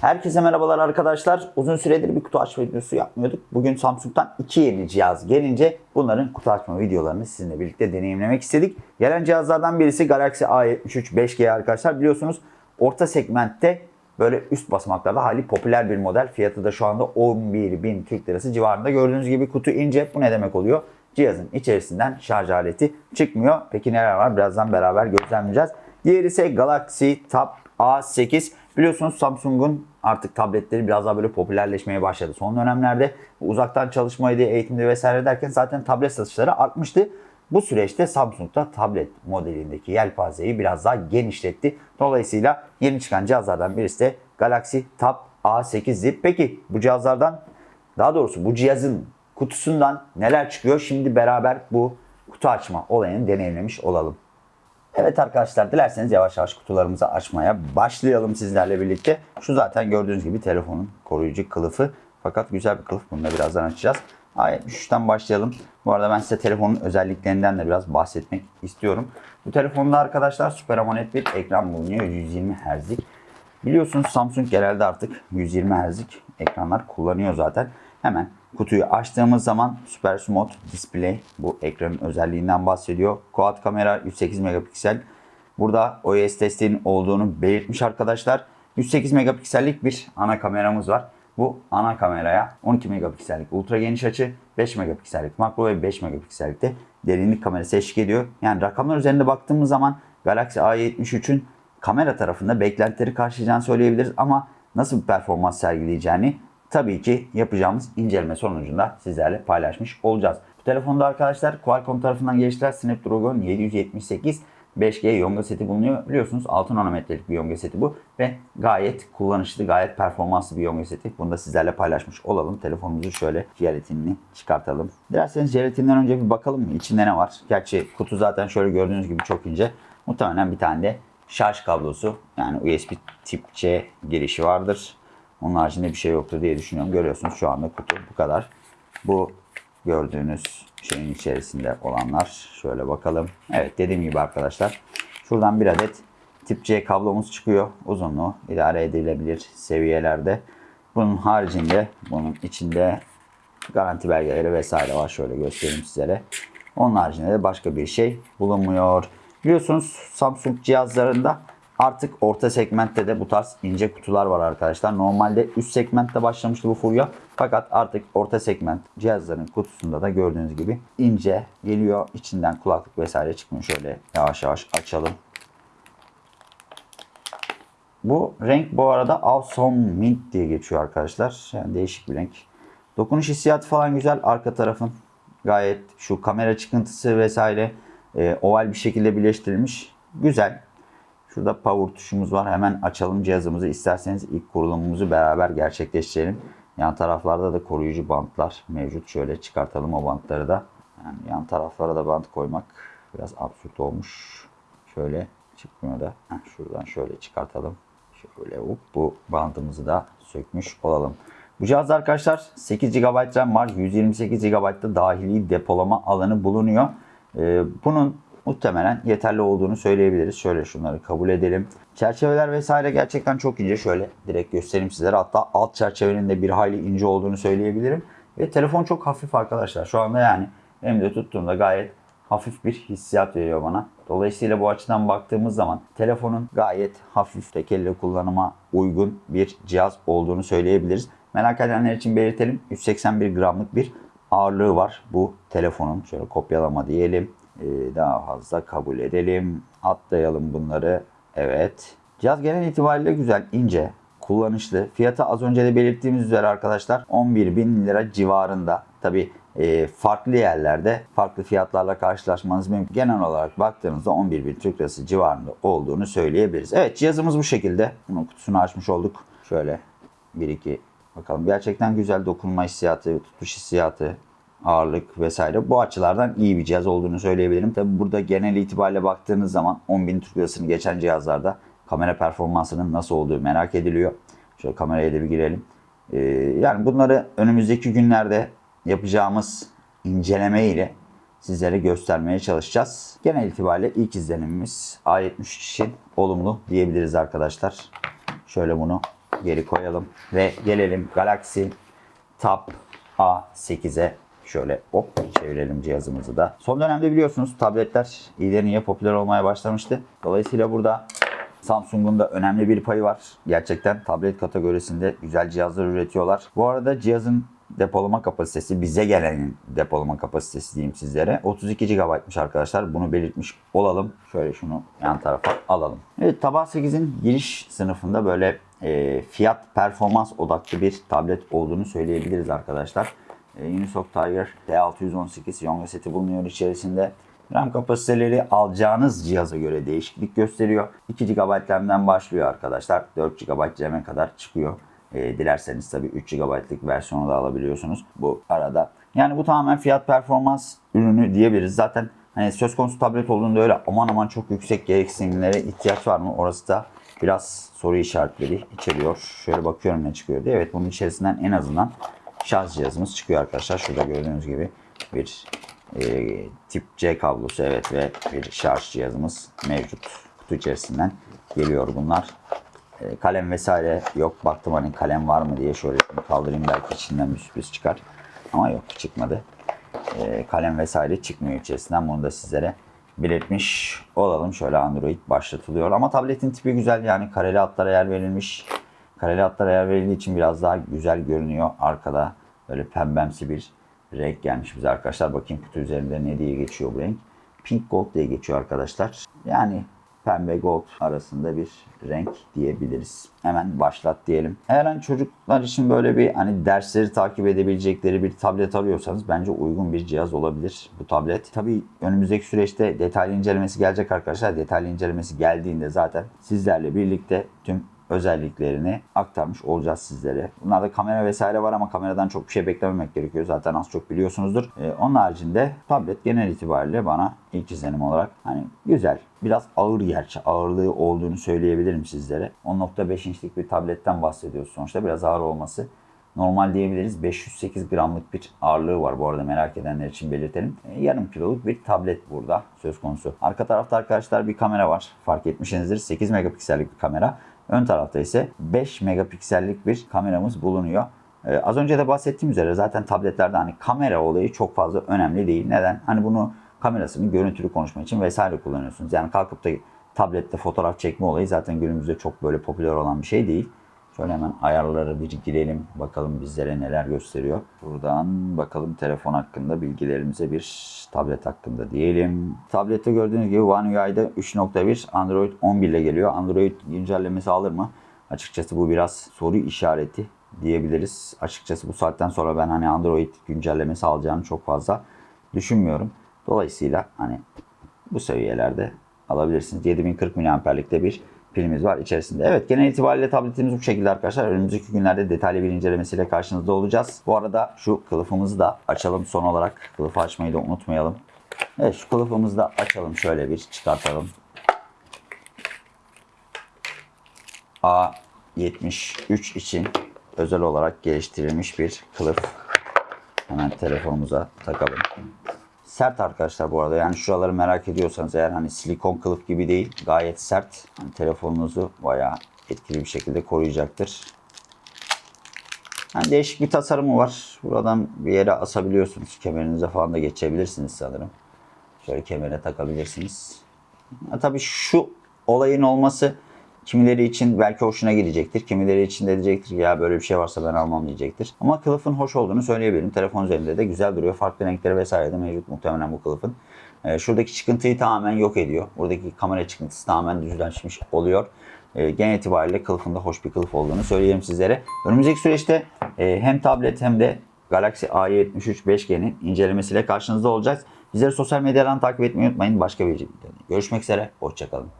Herkese merhabalar arkadaşlar. Uzun süredir bir kutu açma videosu yapmıyorduk. Bugün Samsung'dan iki yeni cihaz gelince bunların kutu açma videolarını sizinle birlikte deneyimlemek istedik. Gelen cihazlardan birisi Galaxy A73 5G arkadaşlar. Biliyorsunuz orta segmentte böyle üst basamaklarda hali popüler bir model. Fiyatı da şu anda 11.000 Türk Lirası civarında. Gördüğünüz gibi kutu ince. Bu ne demek oluyor? Cihazın içerisinden şarj aleti çıkmıyor. Peki neler var? Birazdan beraber gözlemleyeceğiz. Diğeri ise Galaxy Tab A8. Biliyorsunuz Samsung'un artık tabletleri biraz daha böyle popülerleşmeye başladı. Son dönemlerde uzaktan çalışmaydı, eğitimde vesaire derken zaten tablet satışları artmıştı. Bu süreçte Samsung da tablet modelindeki yelpazeyi biraz daha genişletti. Dolayısıyla yeni çıkan cihazlardan birisi de Galaxy Tab A8'di. Peki bu cihazlardan daha doğrusu bu cihazın kutusundan neler çıkıyor? Şimdi beraber bu kutu açma olayını deneyimlemiş olalım. Evet arkadaşlar dilerseniz yavaş yavaş kutularımızı açmaya başlayalım sizlerle birlikte. Şu zaten gördüğünüz gibi telefonun koruyucu kılıfı. Fakat güzel bir kılıf. Bunu da birazdan açacağız. A73'ten başlayalım. Bu arada ben size telefonun özelliklerinden de biraz bahsetmek istiyorum. Bu telefonda arkadaşlar Super AMOLED bir ekran bulunuyor. 120 Hz'lik. Biliyorsunuz Samsung genelde artık 120 Hz'lik ekranlar kullanıyor zaten. Hemen kutuyu açtığımız zaman Super Smooth Display bu ekranın özelliğinden bahsediyor. Quad kamera 108 megapiksel. Burada OIS desteğinin olduğunu belirtmiş arkadaşlar. 108 megapiksellik bir ana kameramız var. Bu ana kameraya 12 megapiksellik ultra geniş açı, 5 megapiksellik makro ve 5 megapiksellik de derinlik kamerası eşlik ediyor. Yani rakamlar üzerinde baktığımız zaman Galaxy A73'ün kamera tarafında beklentileri karşılayacağını söyleyebiliriz ama nasıl bir performans sergileyeceğini tabii ki yapacağımız inceleme sonucunda sizlerle paylaşmış olacağız. Bu telefonda arkadaşlar Qualcomm tarafından geliştirilen Snapdragon 778 5G Yonga seti bulunuyor. Biliyorsunuz 6 nanometrelik bir Yonga seti bu ve gayet kullanışlı, gayet performanslı bir Yonga seti. Bunu da sizlerle paylaşmış olalım. Telefonumuzu şöyle jelatinini çıkartalım. Dilerseniz jelatinden önce bir bakalım mı? İçinde ne var? Gerçi kutu zaten şöyle gördüğünüz gibi çok ince. Muhtemelen bir tane de şarj kablosu yani USB tip C girişi vardır. Onun haricinde bir şey yoktur diye düşünüyorum. Görüyorsunuz şu anda kutu bu kadar. Bu gördüğünüz şeyin içerisinde olanlar. Şöyle bakalım. Evet dediğim gibi arkadaşlar. Şuradan bir adet tip C kablomuz çıkıyor. Uzunluğu idare edilebilir seviyelerde. Bunun haricinde bunun içinde garanti belgeleri vesaire var. Şöyle göstereyim sizlere. Onun haricinde de başka bir şey bulunmuyor. Biliyorsunuz Samsung cihazlarında Artık orta segmentte de bu tarz ince kutular var arkadaşlar. Normalde üst segmentte başlamıştı bu furya. Fakat artık orta segment cihazların kutusunda da gördüğünüz gibi ince geliyor. İçinden kulaklık vesaire çıkmıyor. Şöyle yavaş yavaş açalım. Bu renk bu arada Awesome Mint diye geçiyor arkadaşlar. Yani değişik bir renk. Dokunuş hissiyatı falan güzel. Arka tarafın gayet şu kamera çıkıntısı vesaire e, oval bir şekilde birleştirilmiş. Güzel. Şurada power tuşumuz var. Hemen açalım cihazımızı. İsterseniz ilk kurulumumuzu beraber gerçekleştirelim. Yan taraflarda da koruyucu bantlar mevcut. Şöyle çıkartalım o bantları da. Yani yan taraflara da bant koymak biraz absürt olmuş. Şöyle çıkmıyor da. Şuradan şöyle çıkartalım. Şöyle hop, bu bantımızı da sökmüş olalım. Bu cihazda arkadaşlar 8 GB RAM var. 128 GB'da dahili depolama alanı bulunuyor. Ee, bunun muhtemelen yeterli olduğunu söyleyebiliriz. Şöyle şunları kabul edelim. Çerçeveler vesaire gerçekten çok ince. Şöyle direkt göstereyim sizlere. Hatta alt çerçevenin de bir hayli ince olduğunu söyleyebilirim. Ve telefon çok hafif arkadaşlar. Şu anda yani elimde tuttuğumda gayet hafif bir hissiyat veriyor bana. Dolayısıyla bu açıdan baktığımız zaman telefonun gayet hafif tek elle kullanıma uygun bir cihaz olduğunu söyleyebiliriz. Merak edenler için belirtelim. 181 gramlık bir ağırlığı var bu telefonun. Şöyle kopyalama diyelim. Ee, daha fazla kabul edelim. Atlayalım bunları. Evet. Cihaz genel itibariyle güzel, ince, kullanışlı. Fiyatı az önce de belirttiğimiz üzere arkadaşlar 11 bin lira civarında. Tabi e, farklı yerlerde farklı fiyatlarla karşılaşmanız mümkün. Genel olarak baktığınızda 11 bin Türk lirası civarında olduğunu söyleyebiliriz. Evet cihazımız bu şekilde. Bunun kutusunu açmış olduk. Şöyle 1-2 bakalım. Gerçekten güzel dokunma hissiyatı, tutuş hissiyatı, ağırlık vesaire bu açılardan iyi bir cihaz olduğunu söyleyebilirim. Tabi burada genel itibariyle baktığınız zaman 10.000 Türk Lirası'nı geçen cihazlarda kamera performansının nasıl olduğu merak ediliyor. Şöyle kameraya da bir girelim. Ee, yani bunları önümüzdeki günlerde yapacağımız inceleme ile sizlere göstermeye çalışacağız. Genel itibariyle ilk izlenimimiz A73 için olumlu diyebiliriz arkadaşlar. Şöyle bunu geri koyalım ve gelelim Galaxy Tab A8'e şöyle hop çevirelim cihazımızı da. Son dönemde biliyorsunuz tabletler iyileriyle popüler olmaya başlamıştı. Dolayısıyla burada Samsung'un da önemli bir payı var. Gerçekten tablet kategorisinde güzel cihazlar üretiyorlar. Bu arada cihazın depolama kapasitesi bize gelenin depolama kapasitesi diyeyim sizlere. 32 GB'mış arkadaşlar. Bunu belirtmiş olalım. Şöyle şunu yan tarafa alalım. Evet Tab A8'in giriş sınıfında böyle e, fiyat performans odaklı bir tablet olduğunu söyleyebiliriz arkadaşlar. E, Unisoc Tiger T618 Yonga seti bulunuyor içerisinde. RAM kapasiteleri alacağınız cihaza göre değişiklik gösteriyor. 2 GB RAM'den başlıyor arkadaşlar. 4 GB RAM'e kadar çıkıyor. E, dilerseniz tabii 3 GB'lık versiyonu da alabiliyorsunuz bu arada. Yani bu tamamen fiyat performans ürünü diyebiliriz. Zaten hani söz konusu tablet olduğunda öyle aman aman çok yüksek gereksinimlere ihtiyaç var mı? Orası da biraz soru işaretleri içeriyor. Şöyle bakıyorum ne çıkıyor diye. Evet bunun içerisinden en azından şarj cihazımız çıkıyor arkadaşlar. Şurada gördüğünüz gibi bir e, tip C kablosu evet ve bir şarj cihazımız mevcut. Kutu içerisinden geliyor bunlar. E, kalem vesaire yok. Baktım hani kalem var mı diye şöyle kaldırayım belki içinden bir sürpriz çıkar. Ama yok çıkmadı. E, kalem vesaire çıkmıyor içerisinden. Bunu da sizlere belirtmiş olalım. Şöyle Android başlatılıyor. Ama tabletin tipi güzel yani kareli hatlara yer verilmiş. Kareli hatlara yer verildiği için biraz daha güzel görünüyor. Arkada böyle pembemsi bir renk gelmiş bize arkadaşlar. Bakayım kutu üzerinde ne diye geçiyor bu renk. Pink Gold diye geçiyor arkadaşlar. Yani pembe gold arasında bir renk diyebiliriz. Hemen başlat diyelim. Eğer hani çocuklar için böyle bir hani dersleri takip edebilecekleri bir tablet arıyorsanız bence uygun bir cihaz olabilir bu tablet. Tabii önümüzdeki süreçte detaylı incelemesi gelecek arkadaşlar. Detaylı incelemesi geldiğinde zaten sizlerle birlikte tüm özelliklerini aktarmış olacağız sizlere. Bunlarda kamera vesaire var ama kameradan çok bir şey beklememek gerekiyor. Zaten az çok biliyorsunuzdur. Ee, onun haricinde tablet genel itibariyle bana ilk izlenim olarak hani güzel. Biraz ağır gerçi. Ağırlığı olduğunu söyleyebilirim sizlere. 10.5 inçlik bir tabletten bahsediyoruz sonuçta. Biraz ağır olması normal diyebiliriz. 508 gramlık bir ağırlığı var bu arada merak edenler için belirtelim. E, yarım kiloluk bir tablet burada söz konusu. Arka tarafta arkadaşlar bir kamera var. Fark etmişsinizdir. 8 megapiksellik bir kamera. Ön tarafta ise 5 megapiksellik bir kameramız bulunuyor. Ee, az önce de bahsettiğim üzere zaten tabletlerde hani kamera olayı çok fazla önemli değil. Neden? Hani bunu kamerasını görüntülü konuşma için vesaire kullanıyorsunuz. Yani kalkıp da tablette fotoğraf çekme olayı zaten günümüzde çok böyle popüler olan bir şey değil. Şöyle hemen ayarlara bir girelim. Bakalım bizlere neler gösteriyor. Buradan bakalım telefon hakkında bilgilerimize bir tablet hakkında diyelim. Tablette gördüğünüz gibi One UI'da 3.1 Android 11 ile geliyor. Android güncellemesi alır mı? Açıkçası bu biraz soru işareti diyebiliriz. Açıkçası bu saatten sonra ben hani Android güncellemesi alacağını çok fazla düşünmüyorum. Dolayısıyla hani bu seviyelerde alabilirsiniz. 7040 mAh'likte bir pilimiz var içerisinde. Evet genel itibariyle tabletimiz bu şekilde arkadaşlar. Önümüzdeki günlerde detaylı bir incelemesiyle karşınızda olacağız. Bu arada şu kılıfımızı da açalım son olarak. Kılıfı açmayı da unutmayalım. Evet şu kılıfımızı da açalım şöyle bir çıkartalım. A73 için özel olarak geliştirilmiş bir kılıf. Hemen telefonumuza takalım. Sert arkadaşlar bu arada. Yani şuraları merak ediyorsanız eğer hani silikon kılıf gibi değil gayet sert. Hani telefonunuzu bayağı etkili bir şekilde koruyacaktır. Yani değişik bir tasarımı var. Buradan bir yere asabiliyorsunuz. Kemerinize falan da geçebilirsiniz sanırım. Şöyle kemere takabilirsiniz. Ya tabii şu olayın olması kimileri için belki hoşuna gidecektir. Kimileri için de diyecektir ki ya böyle bir şey varsa ben almam diyecektir. Ama kılıfın hoş olduğunu söyleyebilirim. Telefon üzerinde de güzel duruyor. Farklı renkleri vesaire de mevcut muhtemelen bu kılıfın. Ee, şuradaki çıkıntıyı tamamen yok ediyor. Buradaki kamera çıkıntısı tamamen düzleşmiş oluyor. Ee, genel itibariyle kılıfında hoş bir kılıf olduğunu söyleyelim sizlere. Önümüzdeki süreçte e, hem tablet hem de Galaxy A73 5G'nin incelemesiyle karşınızda olacağız. Bizleri sosyal medyadan takip etmeyi unutmayın. Başka bir videoda görüşmek üzere. Hoşçakalın.